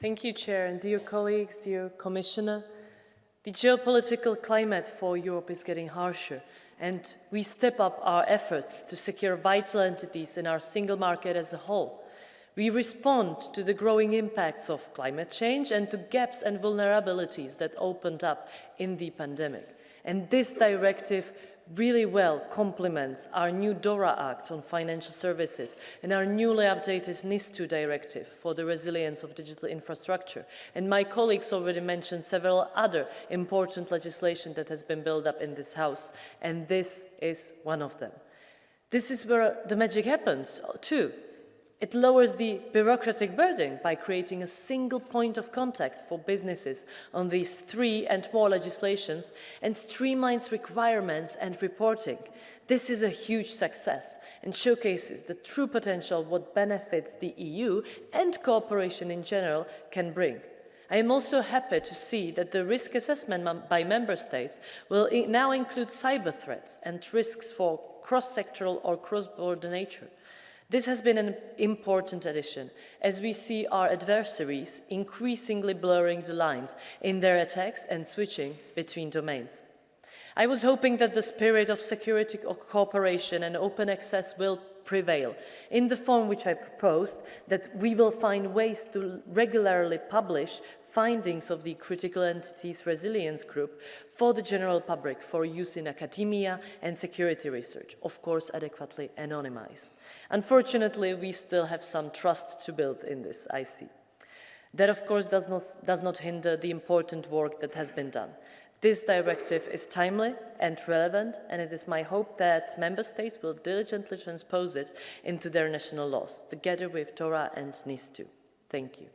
Thank you, Chair, and dear colleagues, dear Commissioner. The geopolitical climate for Europe is getting harsher, and we step up our efforts to secure vital entities in our single market as a whole. We respond to the growing impacts of climate change and to gaps and vulnerabilities that opened up in the pandemic. And this directive really well complements our new DORA Act on financial services and our newly updated NIS2 directive for the resilience of digital infrastructure. And my colleagues already mentioned several other important legislation that has been built up in this House, and this is one of them. This is where the magic happens too. It lowers the bureaucratic burden by creating a single point of contact for businesses on these three and more legislations and streamlines requirements and reporting. This is a huge success and showcases the true potential what benefits the EU and cooperation in general can bring. I am also happy to see that the risk assessment by member states will now include cyber threats and risks for cross-sectoral or cross-border nature. This has been an important addition, as we see our adversaries increasingly blurring the lines in their attacks and switching between domains. I was hoping that the spirit of security cooperation and open access will prevail in the form which I proposed, that we will find ways to regularly publish findings of the Critical Entities Resilience Group for the general public for use in academia and security research, of course adequately anonymized. Unfortunately, we still have some trust to build in this, I see. That, of course, does not, does not hinder the important work that has been done. This directive is timely and relevant, and it is my hope that Member States will diligently transpose it into their national laws, together with DORA and NIS2. Thank you.